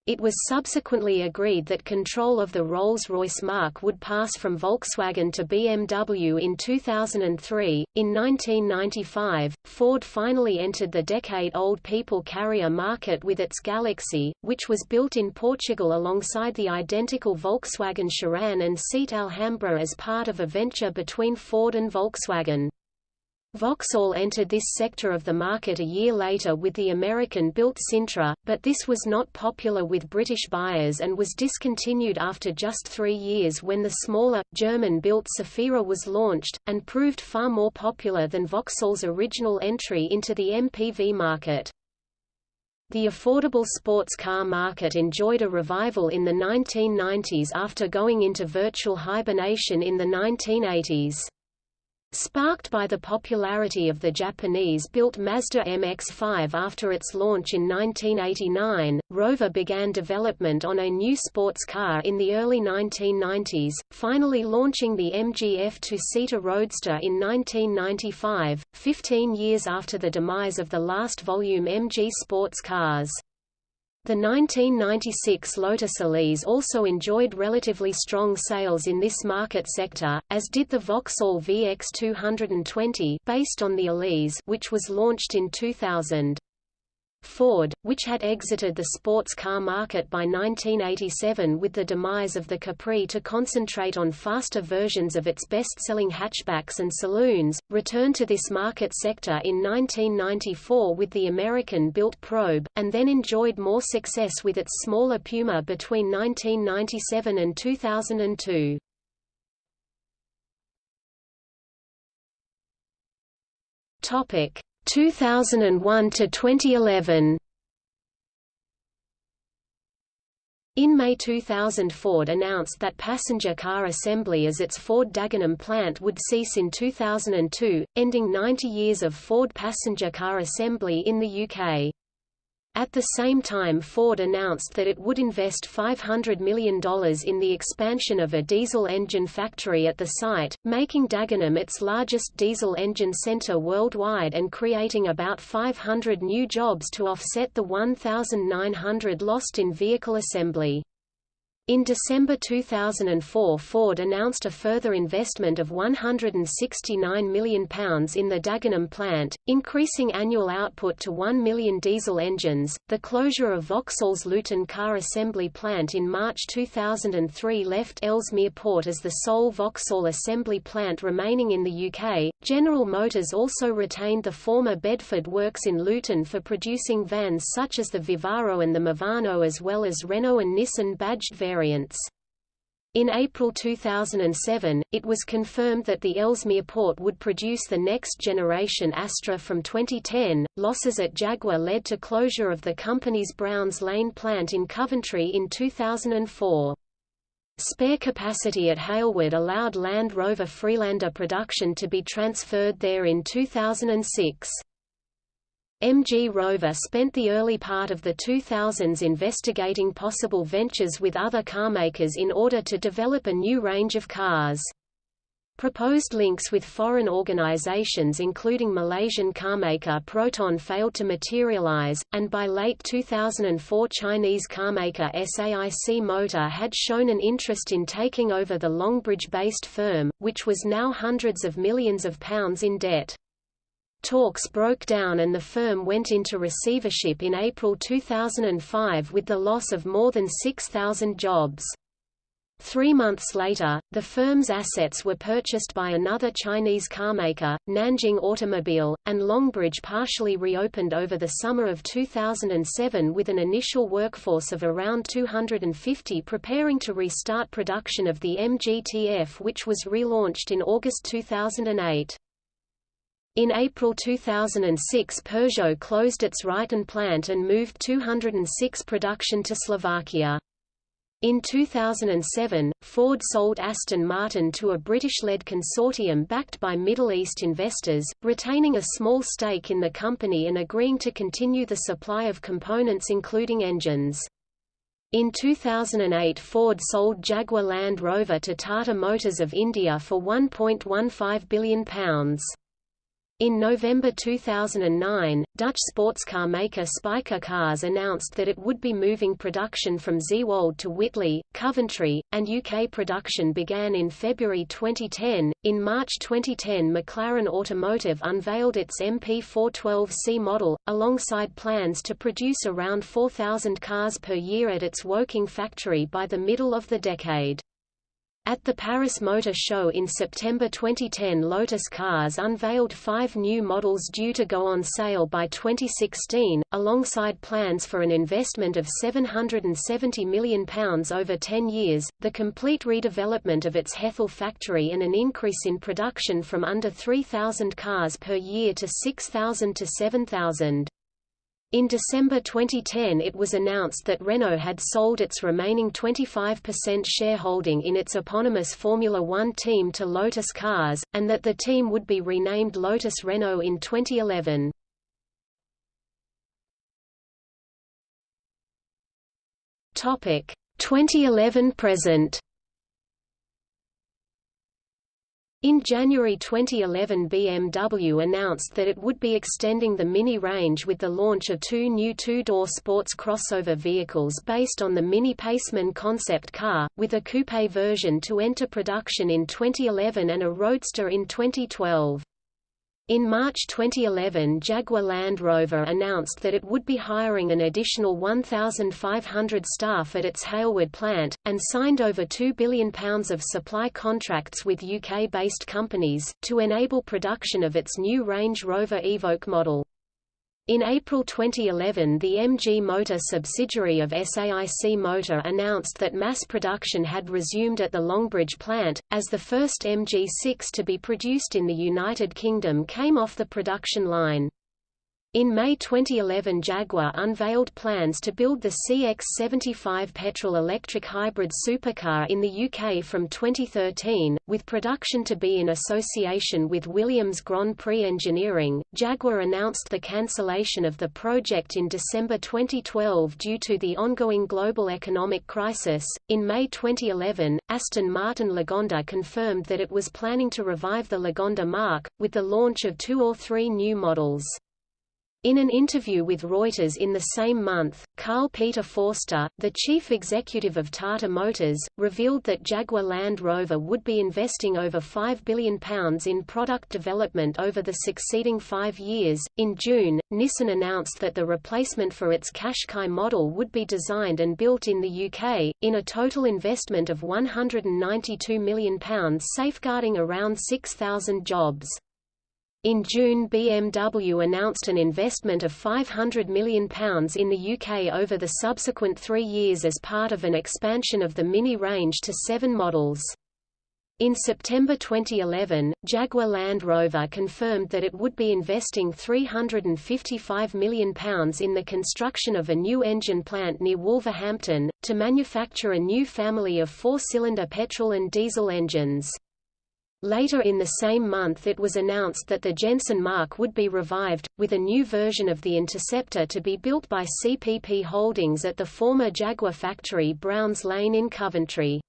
S1: It was subsequently agreed that control of the Rolls-Royce marque would pass from Volkswagen to BMW in 2003. In 1995, Ford finally entered the decade-old people carrier market with its Galaxy, which was built in Portugal alongside the identical Volkswagen Sharan and Seat Alhambra as part of a venture between Ford and Volkswagen. Vauxhall entered this sector of the market a year later with the American-built Sintra, but this was not popular with British buyers and was discontinued after just three years when the smaller, German-built Zafira was launched, and proved far more popular than Vauxhall's original entry into the MPV market. The affordable sports car market enjoyed a revival in the 1990s after going into virtual hibernation in the 1980s. Sparked by the popularity of the Japanese-built Mazda MX-5 after its launch in 1989, Rover began development on a new sports car in the early 1990s, finally launching the MGF two-seater Roadster in 1995, 15 years after the demise of the last volume MG sports cars. The 1996 Lotus Elise also enjoyed relatively strong sales in this market sector, as did the Vauxhall VX220 based on the Elise which was launched in 2000. Ford, which had exited the sports car market by 1987 with the demise of the Capri to concentrate on faster versions of its best-selling hatchbacks and saloons, returned to this market sector in 1994 with the American-built Probe, and then enjoyed more success with its smaller Puma between 1997 and 2002. Topic 2001 to 2011 In May 2000 Ford announced that passenger car assembly as its Ford Dagenham plant would cease in 2002, ending 90 years of Ford passenger car assembly in the UK. At the same time Ford announced that it would invest $500 million in the expansion of a diesel engine factory at the site, making Dagenham its largest diesel engine center worldwide and creating about 500 new jobs to offset the 1,900 lost in vehicle assembly. In December 2004 Ford announced a further investment of £169 million in the Dagenham plant, increasing annual output to 1 million diesel engines. The closure of Vauxhall's Luton car assembly plant in March 2003 left Ellesmere Port as the sole Vauxhall assembly plant remaining in the UK. General Motors also retained the former Bedford works in Luton for producing vans such as the Vivaro and the Movano as well as Renault and Nissan badged variants variants. In April 2007, it was confirmed that the Ellesmere port would produce the next generation Astra from 2010. Losses at Jaguar led to closure of the company's Browns Lane plant in Coventry in 2004. Spare capacity at Halewood allowed Land Rover Freelander production to be transferred there in 2006. MG Rover spent the early part of the 2000s investigating possible ventures with other carmakers in order to develop a new range of cars. Proposed links with foreign organizations including Malaysian carmaker Proton failed to materialize, and by late 2004 Chinese carmaker SAIC Motor had shown an interest in taking over the Longbridge-based firm, which was now hundreds of millions of pounds in debt. Talks broke down and the firm went into receivership in April 2005 with the loss of more than 6,000 jobs. Three months later, the firm's assets were purchased by another Chinese carmaker, Nanjing Automobile, and Longbridge partially reopened over the summer of 2007 with an initial workforce of around 250 preparing to restart production of the MGTF which was relaunched in August 2008. In April 2006 Peugeot closed its Ryton plant and moved 206 production to Slovakia. In 2007, Ford sold Aston Martin to a British-led consortium backed by Middle East investors, retaining a small stake in the company and agreeing to continue the supply of components including engines. In 2008 Ford sold Jaguar Land Rover to Tata Motors of India for £1.15 billion. In November 2009, Dutch sports car maker Spyker Cars announced that it would be moving production from Zeewolde to Whitley, Coventry, and UK production began in February 2010. In March 2010, McLaren Automotive unveiled its MP412C model, alongside plans to produce around 4,000 cars per year at its Woking factory by the middle of the decade. At the Paris Motor Show in September 2010 Lotus Cars unveiled five new models due to go on sale by 2016, alongside plans for an investment of £770 million over 10 years, the complete redevelopment of its Hethel factory and an increase in production from under 3,000 cars per year to 6,000 to 7,000. In December 2010 it was announced that Renault had sold its remaining 25% shareholding in its eponymous Formula One team to Lotus Cars, and that the team would be renamed Lotus Renault in 2011. Topic 2011 present In January 2011 BMW announced that it would be extending the Mini range with the launch of two new two-door sports crossover vehicles based on the Mini Paceman concept car, with a coupe version to enter production in 2011 and a roadster in 2012. In March 2011 Jaguar Land Rover announced that it would be hiring an additional 1,500 staff at its Halewood plant, and signed over £2 billion of supply contracts with UK-based companies, to enable production of its new Range Rover Evoque model. In April 2011 the MG Motor subsidiary of SAIC Motor announced that mass production had resumed at the Longbridge plant, as the first MG6 to be produced in the United Kingdom came off the production line. In May 2011 Jaguar unveiled plans to build the CX-75 petrol-electric hybrid supercar in the UK from 2013, with production to be in association with Williams Grand Prix Engineering. Jaguar announced the cancellation of the project in December 2012 due to the ongoing global economic crisis. In May 2011, Aston Martin Lagonda confirmed that it was planning to revive the Lagonda Marque, with the launch of two or three new models. In an interview with Reuters in the same month, Carl Peter Forster, the chief executive of Tata Motors, revealed that Jaguar Land Rover would be investing over £5 billion in product development over the succeeding five years. In June, Nissan announced that the replacement for its Qashqai model would be designed and built in the UK, in a total investment of £192 million safeguarding around 6,000 jobs. In June BMW announced an investment of £500 million in the UK over the subsequent three years as part of an expansion of the Mini range to seven models. In September 2011, Jaguar Land Rover confirmed that it would be investing £355 million in the construction of a new engine plant near Wolverhampton, to manufacture a new family of four-cylinder petrol and diesel engines. Later in the same month it was announced that the Jensen Marque would be revived, with a new version of the Interceptor to be built by CPP Holdings at the former Jaguar factory Browns Lane in Coventry.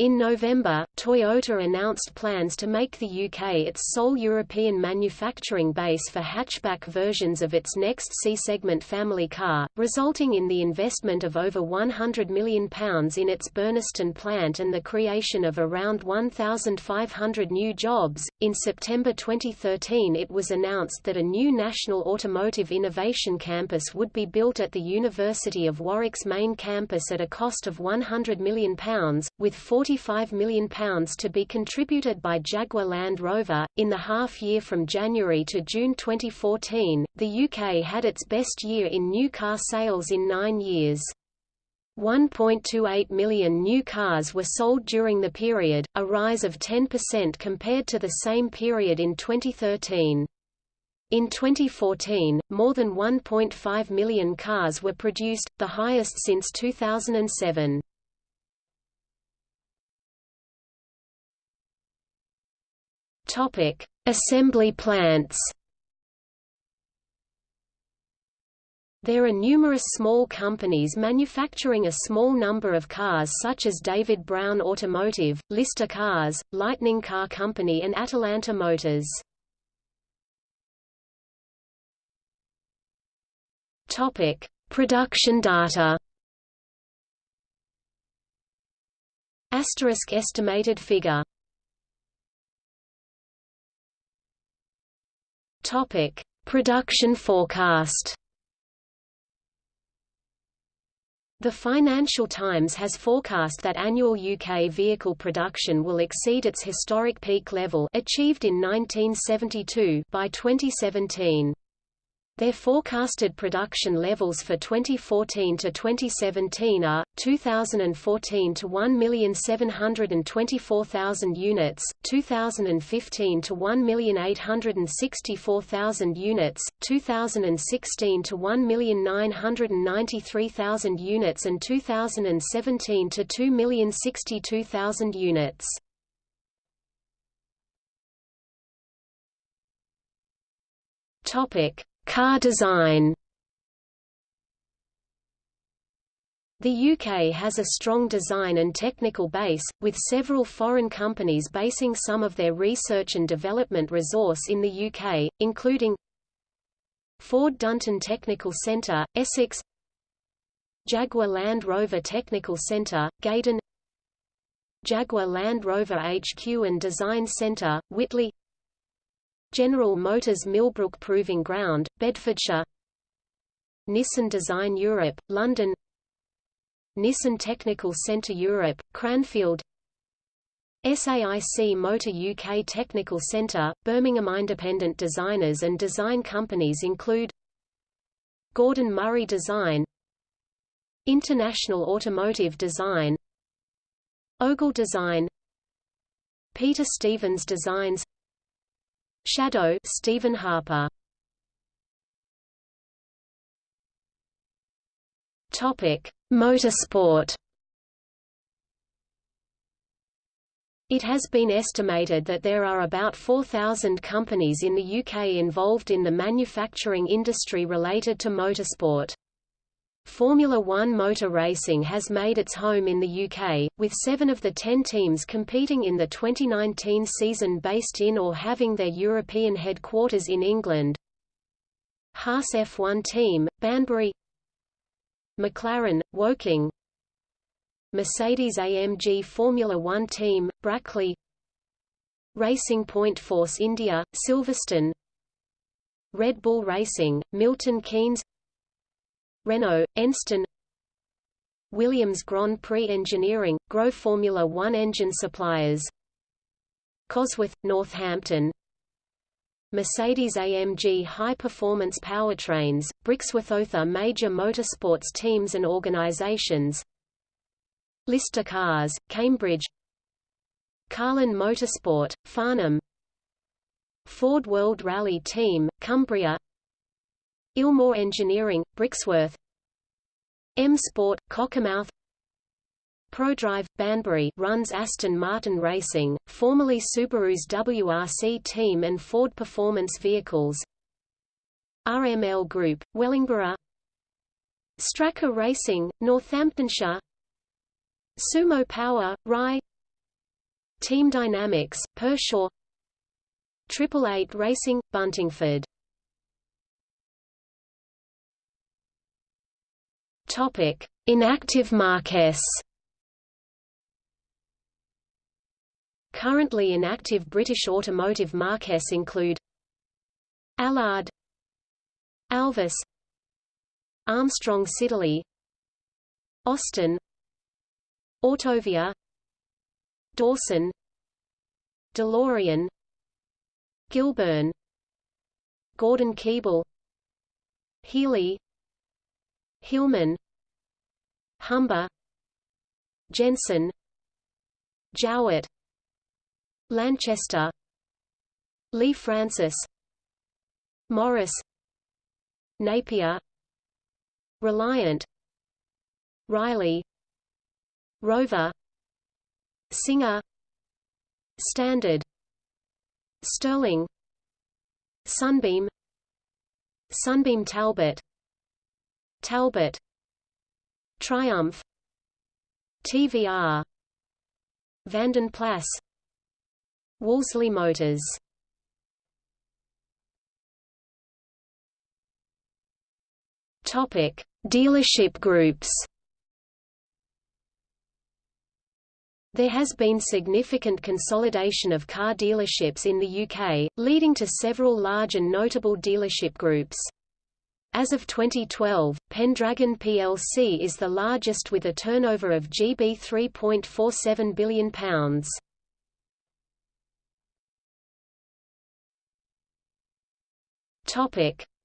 S1: In November, Toyota announced plans to make the UK its sole European manufacturing base for hatchback versions of its next C-segment family car, resulting in the investment of over £100 million in its Burnaston plant and the creation of around 1,500 new jobs. In September 2013, it was announced that a new National Automotive Innovation Campus would be built at the University of Warwick's main campus at a cost of £100 million, with 40 £45 million to be contributed by Jaguar Land Rover. In the half year from January to June 2014, the UK had its best year in new car sales in nine years. 1.28 million new cars were sold during the period, a rise of 10% compared to the same period in 2013. In 2014, more than 1.5 million cars were produced, the highest since 2007. Topic: Assembly plants. There are numerous small companies manufacturing a small number of cars such as David Brown Automotive, Lister Cars, Lightning Car Company and Atalanta Motors. Topic: Production data. Asterisk estimated figure Topic: Production forecast. The Financial Times has forecast that annual UK vehicle production will exceed its historic peak level achieved in 1972 by 2017. Their forecasted production levels for 2014 to 2017 are 2014 to 1,724,000 units, 2015 to 1,864,000 units, 2016 to 1,993,000 units and 2017 to 2,062,000 units. Topic Car design. The UK has a strong design and technical base, with several foreign companies basing some of their research and development resource in the UK, including Ford Dunton Technical Centre, Essex Jaguar Land Rover Technical Centre, Gaydon Jaguar Land Rover HQ and Design Centre, Whitley General Motors Millbrook Proving Ground, Bedfordshire. Nissan Design Europe, London. Nissan Technical Centre Europe, Cranfield. SAIC Motor UK Technical Centre, Birmingham Independent designers and design companies include Gordon Murray Design. International Automotive Design. Ogle Design. Peter Stevens Designs Shadow Stephen Harper Topic: Motorsport. It has been estimated that there are about 4,000 companies in the UK involved in the manufacturing industry related to motorsport. Formula One motor racing has made its home in the UK, with seven of the ten teams competing in the 2019 season based in or having their European headquarters in England. Haas F1 team, Banbury McLaren, Woking Mercedes-AMG Formula One team, Brackley Racing Point Force India, Silverstone Red Bull Racing, Milton Keynes Renault, Enstone. Williams Grand Prix Engineering, Grove Formula One engine suppliers. Cosworth, Northampton. Mercedes-AMG High Performance Powertrains, Brixworth Other major motorsports teams and organizations. Lister Cars, Cambridge. Carlin Motorsport, Farnham. Ford World Rally Team, Cumbria Ilmore Engineering, Brixworth. M Sport, Cockermouth. ProDrive, Banbury runs Aston Martin Racing, formerly Subaru's WRC team and Ford Performance Vehicles. RML Group, Wellingborough. Strakka Racing, Northamptonshire. Sumo Power, Rye. Team Dynamics, Pershore. Triple Eight Racing, Buntingford Topic: Inactive marques. Currently inactive British automotive marques include Allard Alvis Armstrong Siddeley Austin Autovia Dawson DeLorean Gilbern, Gordon Keeble Healey Hillman Humber Jensen Jowett Lanchester Lea-Francis Morris Napier Reliant Riley Rover Singer Standard Sterling Sunbeam Sunbeam Talbot Talbot. Triumph. TVR Vanden Plas Wolseley Motors. Topic: Dealership groups. There has been significant consolidation of car dealerships in the UK, leading to several large and notable dealership groups. As of 2012, Pendragon plc is the largest with a turnover of GB £3.47 billion.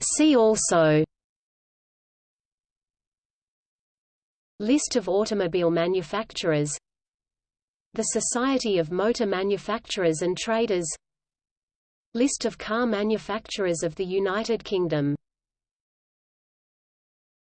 S1: See also List of automobile manufacturers The Society of Motor Manufacturers and Traders List of car manufacturers of the United Kingdom